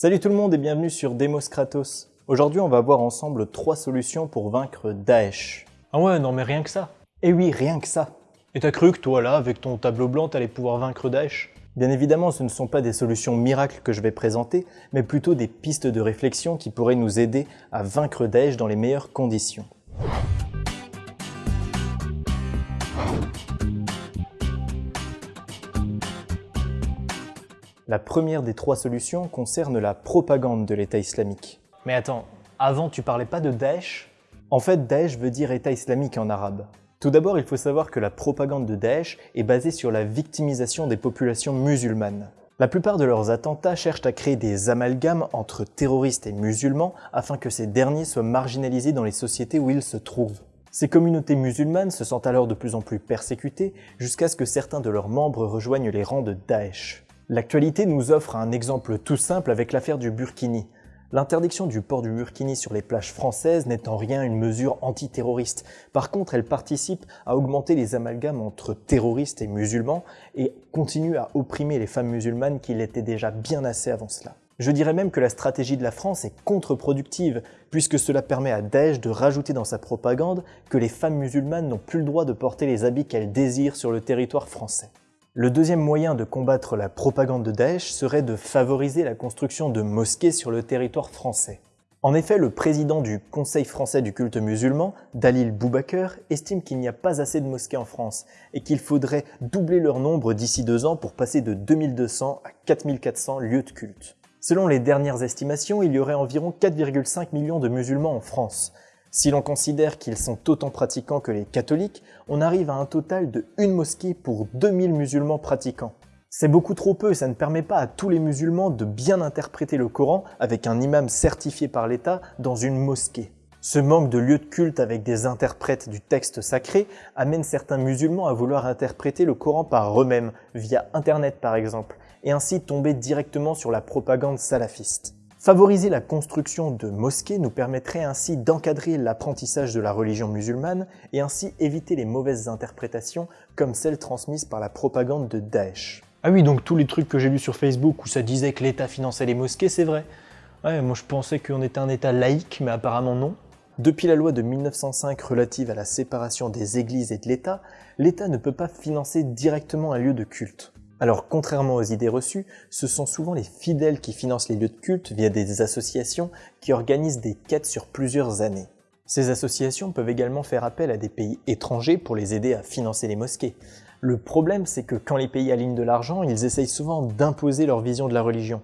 Salut tout le monde et bienvenue sur Demos Kratos. Aujourd'hui on va voir ensemble trois solutions pour vaincre Daesh. Ah ouais, non mais rien que ça. Et oui, rien que ça. Et t'as cru que toi là, avec ton tableau blanc, t'allais pouvoir vaincre Daesh? Bien évidemment, ce ne sont pas des solutions miracles que je vais présenter, mais plutôt des pistes de réflexion qui pourraient nous aider à vaincre Daesh dans les meilleures conditions. La première des trois solutions concerne la propagande de l'État islamique. Mais attends, avant tu parlais pas de Daesh? En fait, Daesh veut dire État islamique en arabe. Tout d'abord, il faut savoir que la propagande de Daesh est basée sur la victimisation des populations musulmanes. La plupart de leurs attentats cherchent à créer des amalgames entre terroristes et musulmans afin que ces derniers soient marginalisés dans les sociétés où ils se trouvent. Ces communautés musulmanes se sentent alors de plus en plus persécutées jusqu'à ce que certains de leurs membres rejoignent les rangs de Daesh. L'actualité nous offre un exemple tout simple avec l'affaire du Burkini. L'interdiction du port du burkini sur les plages françaises n'est en rien une mesure antiterroriste. Par contre, elle participe à augmenter les amalgames entre terroristes et musulmans et continue à opprimer les femmes musulmanes qui l'étaient déjà bien assez avant cela. Je dirais même que la stratégie de la France est contre-productive, puisque cela permet à Daesh de rajouter dans sa propagande que les femmes musulmanes n'ont plus le droit de porter les habits qu'elles désirent sur le territoire français. Le deuxième moyen de combattre la propagande de Daesh serait de favoriser la construction de mosquées sur le territoire français. En effet, le président du Conseil français du culte musulman, Dalil Boubaker, estime qu'il n'y a pas assez de mosquées en France et qu'il faudrait doubler leur nombre d'ici deux ans pour passer de 2200 à 4400 lieux de culte. Selon les dernières estimations, il y aurait environ 4,5 millions de musulmans en France, si l'on considère qu'ils sont autant pratiquants que les catholiques, on arrive à un total de une mosquée pour 2000 musulmans pratiquants. C'est beaucoup trop peu, ça ne permet pas à tous les musulmans de bien interpréter le Coran avec un imam certifié par l'État dans une mosquée. Ce manque de lieux de culte avec des interprètes du texte sacré amène certains musulmans à vouloir interpréter le Coran par eux-mêmes, via Internet par exemple, et ainsi tomber directement sur la propagande salafiste. Favoriser la construction de mosquées nous permettrait ainsi d'encadrer l'apprentissage de la religion musulmane et ainsi éviter les mauvaises interprétations comme celles transmises par la propagande de Daesh. Ah oui, donc tous les trucs que j'ai lus sur Facebook où ça disait que l'État finançait les mosquées, c'est vrai. Ouais, moi je pensais qu'on était un État laïque, mais apparemment non. Depuis la loi de 1905 relative à la séparation des églises et de l'État, l'État ne peut pas financer directement un lieu de culte. Alors contrairement aux idées reçues, ce sont souvent les fidèles qui financent les lieux de culte via des associations qui organisent des quêtes sur plusieurs années. Ces associations peuvent également faire appel à des pays étrangers pour les aider à financer les mosquées. Le problème c'est que quand les pays alignent de l'argent, ils essayent souvent d'imposer leur vision de la religion.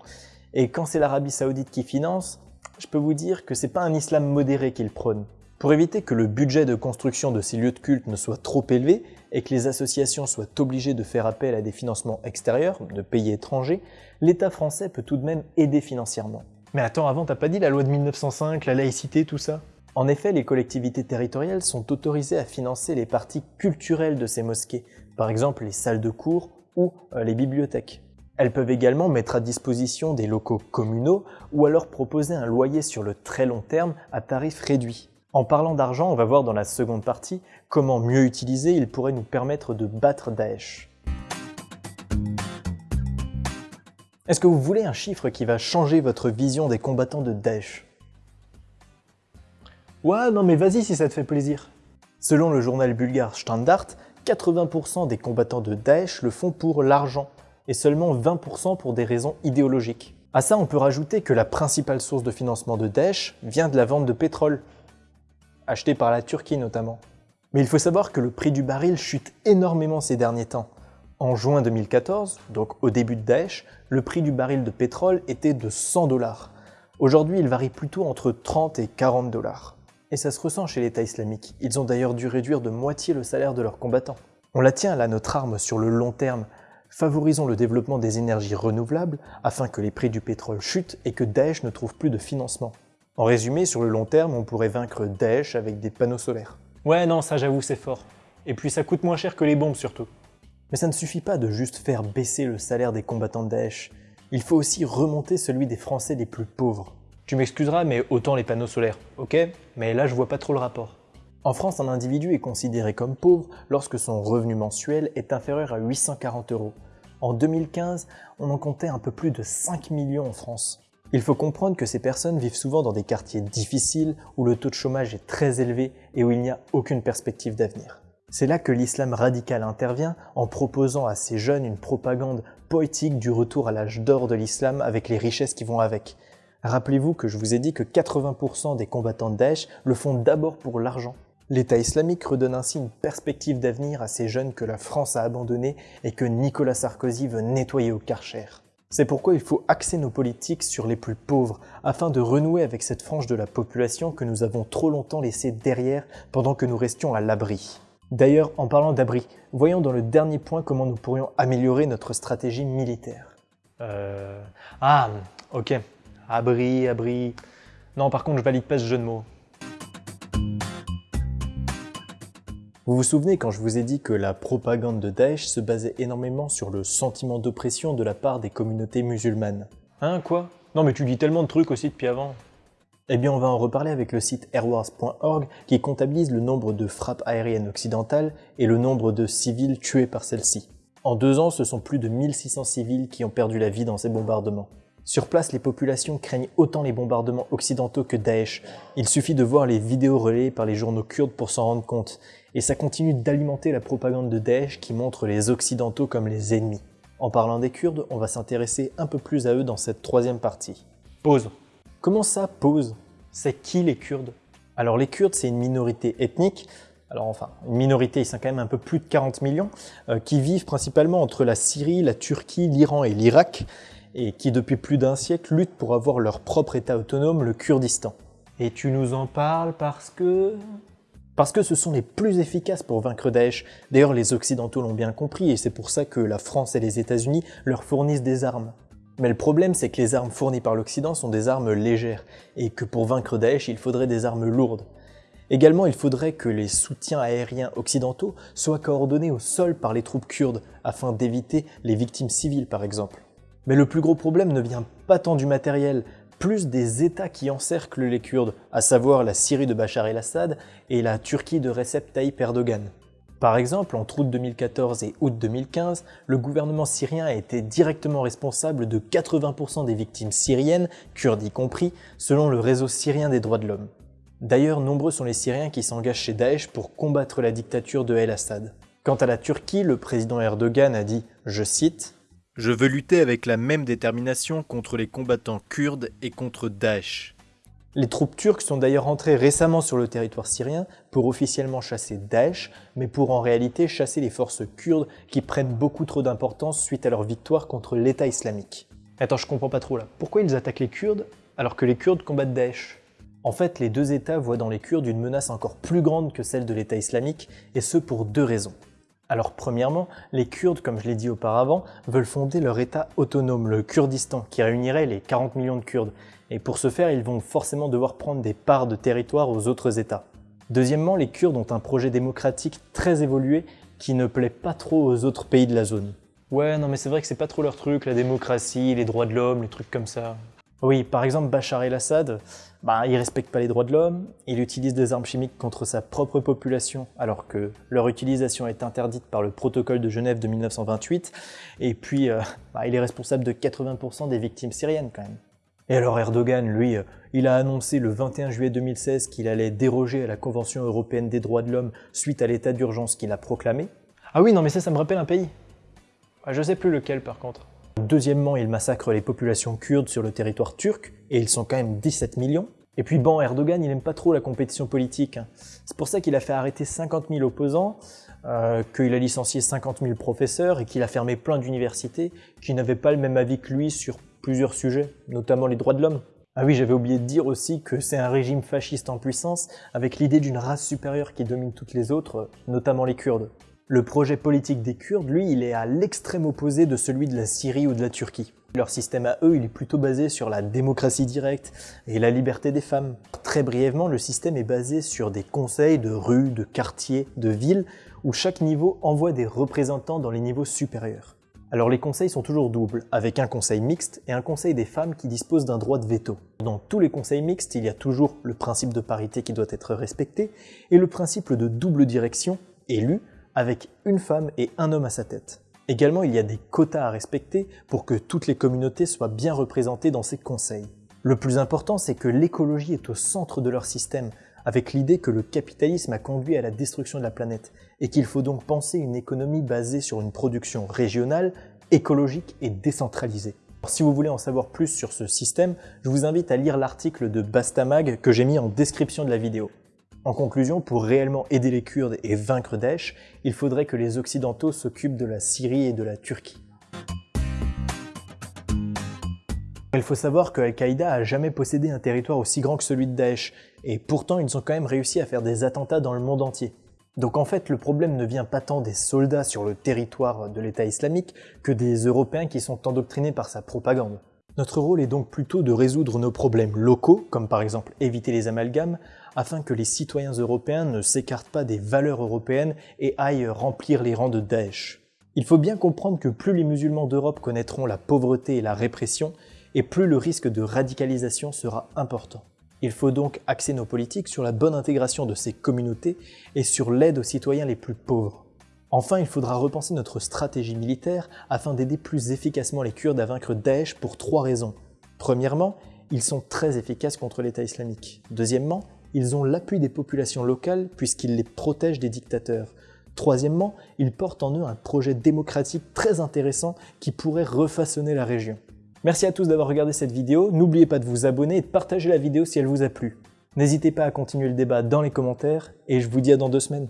Et quand c'est l'Arabie Saoudite qui finance, je peux vous dire que c'est pas un islam modéré qu'ils prônent. Pour éviter que le budget de construction de ces lieux de culte ne soit trop élevé et que les associations soient obligées de faire appel à des financements extérieurs, de pays étrangers, l'État français peut tout de même aider financièrement. Mais attends, avant t'as pas dit la loi de 1905, la laïcité, tout ça? En effet, les collectivités territoriales sont autorisées à financer les parties culturelles de ces mosquées, par exemple les salles de cours ou euh, les bibliothèques. Elles peuvent également mettre à disposition des locaux communaux ou alors proposer un loyer sur le très long terme à tarif réduit. En parlant d'argent, on va voir dans la seconde partie comment mieux utiliser il pourrait nous permettre de battre Daesh. Est-ce que vous voulez un chiffre qui va changer votre vision des combattants de Daesh? Ouais, non mais vas-y si ça te fait plaisir. Selon le journal bulgare Standard, 80% des combattants de Daesh le font pour l'argent et seulement 20% pour des raisons idéologiques. À ça, on peut rajouter que la principale source de financement de Daesh vient de la vente de pétrole, acheté par la Turquie notamment. Mais il faut savoir que le prix du baril chute énormément ces derniers temps. En juin 2014, donc au début de Daesh, le prix du baril de pétrole était de 100 dollars. Aujourd'hui, il varie plutôt entre 30 et 40 dollars. Et ça se ressent chez l'État islamique. Ils ont d'ailleurs dû réduire de moitié le salaire de leurs combattants. On la tient là notre arme sur le long terme. Favorisons le développement des énergies renouvelables afin que les prix du pétrole chutent et que Daesh ne trouve plus de financement. En résumé, sur le long terme, on pourrait vaincre Daesh avec des panneaux solaires. Ouais, non, ça j'avoue, c'est fort. Et puis ça coûte moins cher que les bombes surtout. Mais ça ne suffit pas de juste faire baisser le salaire des combattants de Daesh. Il faut aussi remonter celui des Français les plus pauvres. Tu m'excuseras, mais autant les panneaux solaires, ok? Mais là, je vois pas trop le rapport. En France, un individu est considéré comme pauvre lorsque son revenu mensuel est inférieur à 840 euros. En 2015, on en comptait un peu plus de 5 millions en France. Il faut comprendre que ces personnes vivent souvent dans des quartiers difficiles où le taux de chômage est très élevé et où il n'y a aucune perspective d'avenir. C'est là que l'islam radical intervient en proposant à ces jeunes une propagande poétique du retour à l'âge d'or de l'islam avec les richesses qui vont avec. Rappelez-vous que je vous ai dit que 80% des combattants de Daesh le font d'abord pour l'argent. L'État islamique redonne ainsi une perspective d'avenir à ces jeunes que la France a abandonnés et que Nicolas Sarkozy veut nettoyer au Karcher. C'est pourquoi il faut axer nos politiques sur les plus pauvres, afin de renouer avec cette frange de la population que nous avons trop longtemps laissée derrière pendant que nous restions à l'abri. D'ailleurs, en parlant d'abri, voyons dans le dernier point comment nous pourrions améliorer notre stratégie militaire. Euh... Ah, ok. Abri, abri... Non, par contre, je valide pas ce jeu de mots. Vous vous souvenez quand je vous ai dit que la propagande de Daesh se basait énormément sur le sentiment d'oppression de la part des communautés musulmanes Hein, quoi? Non mais tu dis tellement de trucs aussi depuis avant. Eh bien on va en reparler avec le site airwars.org qui comptabilise le nombre de frappes aériennes occidentales et le nombre de civils tués par celles-ci. En deux ans, ce sont plus de 1600 civils qui ont perdu la vie dans ces bombardements. Sur place, les populations craignent autant les bombardements occidentaux que Daesh. Il suffit de voir les vidéos relayées par les journaux kurdes pour s'en rendre compte. Et ça continue d'alimenter la propagande de Daesh qui montre les occidentaux comme les ennemis. En parlant des Kurdes, on va s'intéresser un peu plus à eux dans cette troisième partie. Pause. Comment ça, pause? C'est qui les Kurdes? Alors les Kurdes, c'est une minorité ethnique, alors enfin, une minorité, ils sont quand même un peu plus de 40 millions, euh, qui vivent principalement entre la Syrie, la Turquie, l'Iran et l'Irak, et qui depuis plus d'un siècle luttent pour avoir leur propre État autonome, le Kurdistan. Et tu nous en parles parce que... Parce que ce sont les plus efficaces pour vaincre Daesh. D'ailleurs, les Occidentaux l'ont bien compris et c'est pour ça que la France et les États-Unis leur fournissent des armes. Mais le problème, c'est que les armes fournies par l'Occident sont des armes légères et que pour vaincre Daesh, il faudrait des armes lourdes. Également, il faudrait que les soutiens aériens occidentaux soient coordonnés au sol par les troupes kurdes afin d'éviter les victimes civiles par exemple. Mais le plus gros problème ne vient pas tant du matériel, plus des États qui encerclent les Kurdes, à savoir la Syrie de Bachar el-Assad et la Turquie de Recep Tayyip Erdogan. Par exemple, entre août 2014 et août 2015, le gouvernement syrien a été directement responsable de 80% des victimes syriennes, kurdes y compris, selon le réseau syrien des droits de l'homme. D'ailleurs, nombreux sont les Syriens qui s'engagent chez Daesh pour combattre la dictature de El-Assad. Quant à la Turquie, le président Erdogan a dit, je cite, je veux lutter avec la même détermination contre les combattants kurdes et contre Daesh. Les troupes turques sont d'ailleurs entrées récemment sur le territoire syrien pour officiellement chasser Daesh, mais pour en réalité chasser les forces kurdes qui prennent beaucoup trop d'importance suite à leur victoire contre l'État islamique. Attends, je comprends pas trop là. Pourquoi ils attaquent les Kurdes alors que les Kurdes combattent Daesh? En fait, les deux États voient dans les Kurdes une menace encore plus grande que celle de l'État islamique, et ce pour deux raisons. Alors premièrement, les Kurdes, comme je l'ai dit auparavant, veulent fonder leur État autonome, le Kurdistan, qui réunirait les 40 millions de Kurdes. Et pour ce faire, ils vont forcément devoir prendre des parts de territoire aux autres États. Deuxièmement, les Kurdes ont un projet démocratique très évolué qui ne plaît pas trop aux autres pays de la zone. Ouais, non mais c'est vrai que c'est pas trop leur truc, la démocratie, les droits de l'homme, les trucs comme ça. Oui, par exemple, Bachar el-Assad, bah, il respecte pas les droits de l'homme, il utilise des armes chimiques contre sa propre population, alors que leur utilisation est interdite par le protocole de Genève de 1928, et puis euh, bah, il est responsable de 80% des victimes syriennes quand même. Et alors Erdogan, lui, euh, il a annoncé le 21 juillet 2016 qu'il allait déroger à la Convention européenne des droits de l'homme suite à l'état d'urgence qu'il a proclamé. Ah oui, non mais ça, ça me rappelle un pays. Ah, je sais plus lequel par contre. Deuxièmement, il massacre les populations kurdes sur le territoire turc, et ils sont quand même 17 millions. Et puis bon, Erdogan, il n'aime pas trop la compétition politique. hein. C'est pour ça qu'il a fait arrêter 50 000 opposants, euh, qu'il a licencié 50 000 professeurs et qu'il a fermé plein d'universités qui n'avaient pas le même avis que lui sur plusieurs sujets, notamment les droits de l'homme. Ah oui, j'avais oublié de dire aussi que c'est un régime fasciste en puissance, avec l'idée d'une race supérieure qui domine toutes les autres, notamment les Kurdes. Le projet politique des Kurdes, lui, il est à l'extrême opposé de celui de la Syrie ou de la Turquie. Leur système à eux, il est plutôt basé sur la démocratie directe et la liberté des femmes. Très brièvement, le système est basé sur des conseils de rues, de quartiers, de villes, où chaque niveau envoie des représentants dans les niveaux supérieurs. Alors les conseils sont toujours doubles, avec un conseil mixte et un conseil des femmes qui dispose d'un droit de veto. Dans tous les conseils mixtes, il y a toujours le principe de parité qui doit être respecté et le principe de double direction, élu, avec une femme et un homme à sa tête. Également, il y a des quotas à respecter pour que toutes les communautés soient bien représentées dans ces conseils. Le plus important, c'est que l'écologie est au centre de leur système, avec l'idée que le capitalisme a conduit à la destruction de la planète, et qu'il faut donc penser une économie basée sur une production régionale, écologique et décentralisée. Si vous voulez en savoir plus sur ce système, je vous invite à lire l'article de Bastamag que j'ai mis en description de la vidéo. En conclusion, pour réellement aider les Kurdes et vaincre Daesh, il faudrait que les Occidentaux s'occupent de la Syrie et de la Turquie. Il faut savoir que Al-Qaïda a jamais possédé un territoire aussi grand que celui de Daesh, et pourtant ils ont quand même réussi à faire des attentats dans le monde entier. Donc en fait, le problème ne vient pas tant des soldats sur le territoire de l'État islamique que des Européens qui sont endoctrinés par sa propagande. Notre rôle est donc plutôt de résoudre nos problèmes locaux, comme par exemple éviter les amalgames, afin que les citoyens européens ne s'écartent pas des valeurs européennes et aillent remplir les rangs de Daesh. Il faut bien comprendre que plus les musulmans d'Europe connaîtront la pauvreté et la répression, et plus le risque de radicalisation sera important. Il faut donc axer nos politiques sur la bonne intégration de ces communautés et sur l'aide aux citoyens les plus pauvres. Enfin, il faudra repenser notre stratégie militaire afin d'aider plus efficacement les Kurdes à vaincre Daesh pour trois raisons. Premièrement, ils sont très efficaces contre l'État islamique. Deuxièmement, ils ont l'appui des populations locales puisqu'ils les protègent des dictateurs. Troisièmement, ils portent en eux un projet démocratique très intéressant qui pourrait refaçonner la région. Merci à tous d'avoir regardé cette vidéo, n'oubliez pas de vous abonner et de partager la vidéo si elle vous a plu. N'hésitez pas à continuer le débat dans les commentaires, et je vous dis à dans deux semaines.